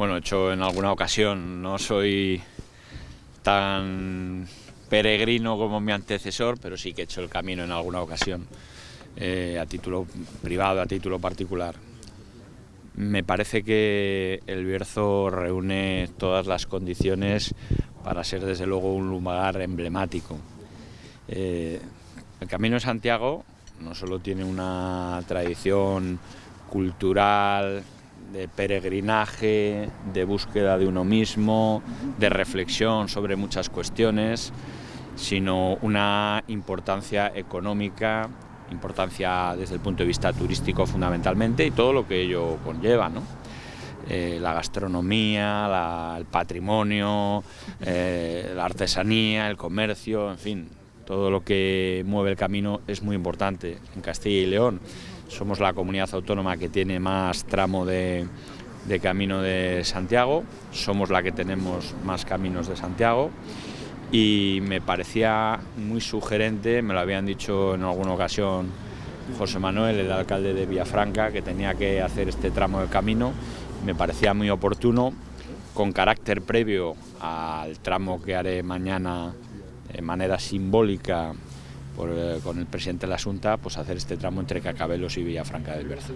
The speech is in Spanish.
Bueno, he hecho en alguna ocasión, no soy tan peregrino como mi antecesor, pero sí que he hecho el camino en alguna ocasión, eh, a título privado, a título particular. Me parece que el Bierzo reúne todas las condiciones para ser desde luego un lugar emblemático. Eh, el Camino de Santiago no solo tiene una tradición cultural, de peregrinaje, de búsqueda de uno mismo, de reflexión sobre muchas cuestiones, sino una importancia económica, importancia desde el punto de vista turístico fundamentalmente y todo lo que ello conlleva, ¿no? Eh, la gastronomía, el patrimonio, eh, la artesanía, el comercio, en fin, todo lo que mueve el camino es muy importante en Castilla y León. Somos la comunidad autónoma que tiene más tramo de, camino de Santiago, somos la que tenemos más caminos de Santiago. Y me parecía muy sugerente, me lo habían dicho en alguna ocasión José Manuel, el alcalde de Villafranca, que tenía que hacer este tramo de camino, me parecía muy oportuno, con carácter previo al tramo que haré mañana de manera simbólica por, eh, con el presidente de la Junta, pues hacer este tramo entre Cacabelos y Villafranca del Berzo.